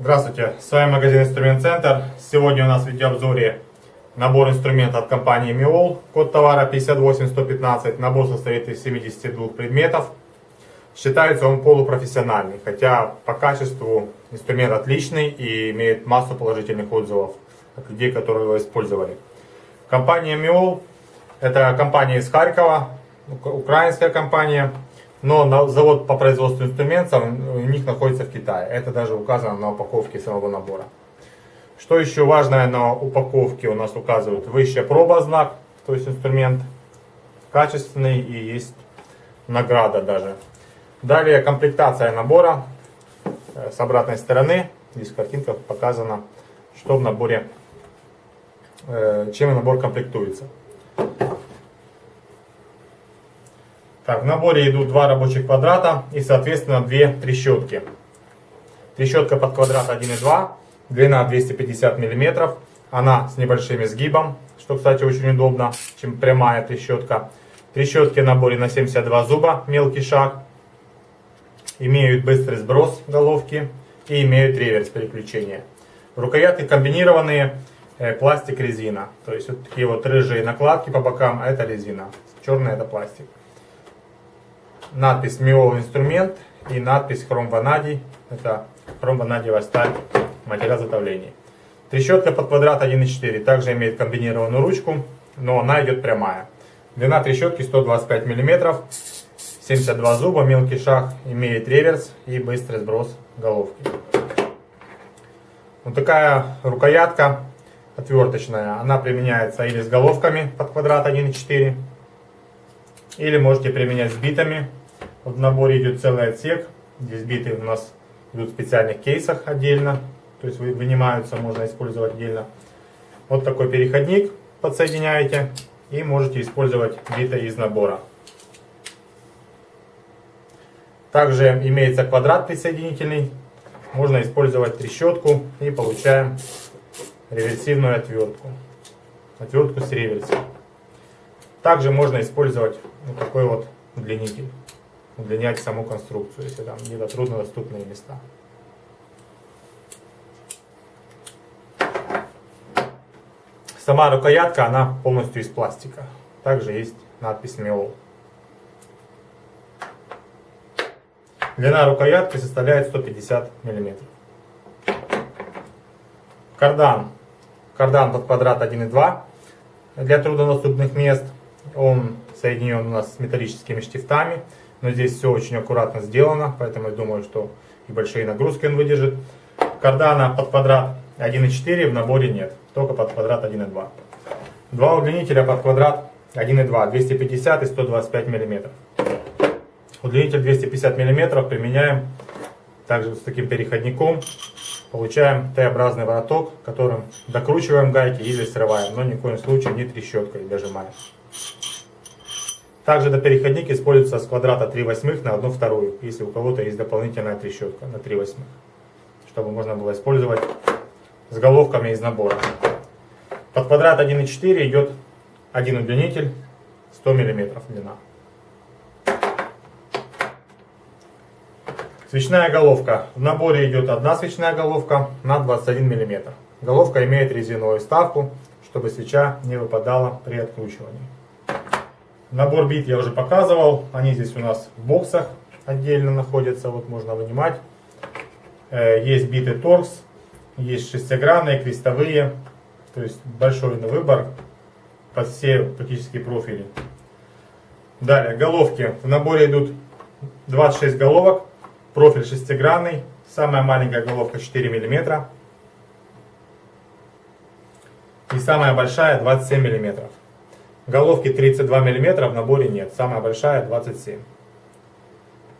Здравствуйте, с вами магазин Инструмент Центр. Сегодня у нас в видеообзоре набор инструмента от компании Miol. Код товара 58115. Набор состоит из 72 предметов. Считается он полупрофессиональный, хотя по качеству инструмент отличный и имеет массу положительных отзывов от людей, которые его использовали. Компания Miol это компания из Харькова, украинская компания. Но завод по производству инструментов у них находится в Китае. Это даже указано на упаковке самого набора. Что еще важное на упаковке у нас указывают? Высшая проба знак, то есть инструмент качественный и есть награда даже. Далее комплектация набора э, с обратной стороны. Здесь картинка показана, что в наборе, э, чем набор комплектуется. Так, в наборе идут два рабочих квадрата и, соответственно, две трещотки. Трещотка под квадрат 1,2, длина 250 мм. Она с небольшим изгибом, что, кстати, очень удобно, чем прямая трещотка. Трещотки в наборе на 72 зуба, мелкий шаг. Имеют быстрый сброс головки и имеют реверс переключения. Рукоятки комбинированные, э, пластик-резина. То есть вот такие вот рыжие накладки по бокам, а это резина. Черная это пластик надпись Миол инструмент и надпись хром ванадий. Это хром ванадиевая сталь, материал затовления. Трещотка под квадрат 1,4 также имеет комбинированную ручку, но она идет прямая. Длина трещотки 125 мм, 72 зуба, мелкий шаг, имеет реверс и быстрый сброс головки. Вот такая рукоятка отверточная. Она применяется или с головками под квадрат 1,4, или можете применять с битами в наборе идет целый отсек. Здесь биты у нас идут в специальных кейсах отдельно. То есть вынимаются, можно использовать отдельно. Вот такой переходник подсоединяете. И можете использовать биты из набора. Также имеется квадрат присоединительный. Можно использовать трещотку и получаем реверсивную отвертку. Отвертку с реверсом. Также можно использовать вот такой вот удлинитель удлинять саму конструкцию, если там где-то труднодоступные места. Сама рукоятка, она полностью из пластика. Также есть надпись Миол. Длина рукоятки составляет 150 мм. Кардан. Кардан под квадрат 1,2 для труднодоступных мест. Он соединен у нас с металлическими штифтами. Но здесь все очень аккуратно сделано, поэтому я думаю, что и большие нагрузки он выдержит. Кардана под квадрат 1.4 в наборе нет, только под квадрат 1.2. Два удлинителя под квадрат 1.2, 250 и 125 мм. Удлинитель 250 мм применяем также с таким переходником. Получаем Т-образный вороток, которым докручиваем гайки или срываем, но ни в коем случае не трещоткой дожимаем. Также этот переходник используется с квадрата 3 восьмых на 1 вторую, если у кого-то есть дополнительная трещотка на 3 восьмых, чтобы можно было использовать с головками из набора. Под квадрат 1,4 идет один удлинитель 100 мм длина. Свечная головка. В наборе идет одна свечная головка на 21 мм. Головка имеет резиновую вставку, чтобы свеча не выпадала при откручивании. Набор бит я уже показывал. Они здесь у нас в боксах отдельно находятся. Вот можно вынимать. Э, есть биты торкс, есть шестигранные, крестовые. То есть большой выбор под все практически профили. Далее, головки. В наборе идут 26 головок. Профиль шестигранный. Самая маленькая головка 4 мм. И самая большая 27 мм. Головки 32 мм в наборе нет, самая большая 27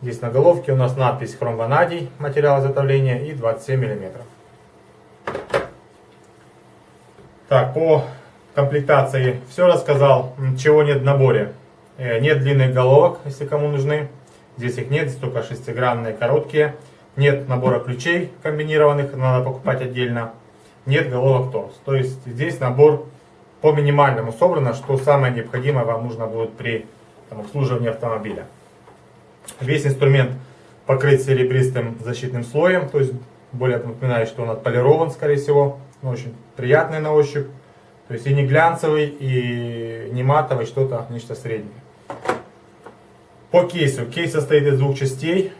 Здесь на головке у нас надпись хром ванадий, материал изготовления и 27 мм. Так, по комплектации все рассказал, чего нет в наборе. Э, нет длинных головок, если кому нужны. Здесь их нет, здесь только шестигранные короткие. Нет набора ключей комбинированных, надо покупать отдельно. Нет головок торс. То есть здесь набор по минимальному собрано, что самое необходимое вам нужно будет при там, обслуживании автомобиля. Весь инструмент покрыт серебристым защитным слоем, то есть более напоминает, что он отполирован, скорее всего. Но очень приятный на ощупь. То есть и не глянцевый, и не матовый, что-то, нечто среднее. По кейсу. Кейс состоит из двух частей.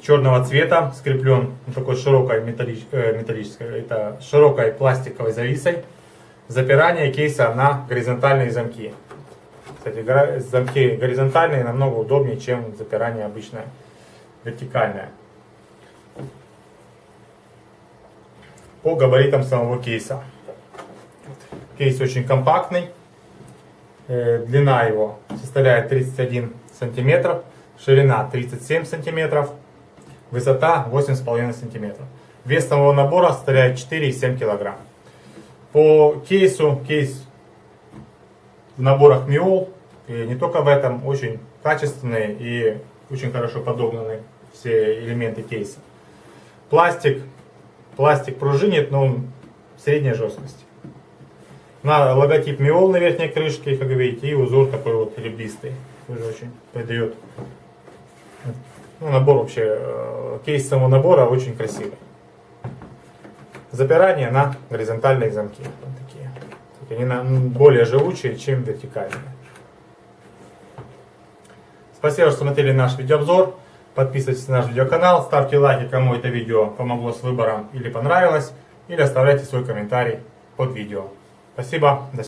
Черного цвета, скреплен вот такой широкой э, металлической, это широкой пластиковой зависой. Запирание кейса на горизонтальные замки. Кстати, замки горизонтальные намного удобнее, чем запирание обычное вертикальное. По габаритам самого кейса. Кейс очень компактный. Э, Длина его составляет 31 сантиметров, ширина 37 сантиметров, высота 8,5 сантиметров. Вес самого набора составляет 4,7 килограмм. По кейсу, кейс в наборах Миол, и не только в этом, очень качественные и очень хорошо подогнаны все элементы кейса. Пластик, пластик пружинит, но он средней жесткости. На логотип Миол на верхней крышке, как видите, и узор такой вот ребристый. Тоже очень придает. Ну, набор вообще, э, кейс самого набора очень красивый. Запирание на горизонтальные замки. Вот такие. Они более живучие, чем вертикальные. Спасибо, что смотрели наш видеообзор. Подписывайтесь на наш видеоканал, ставьте лайки, кому это видео помогло с выбором или понравилось, или оставляйте свой комментарий под видео. Спасибо, до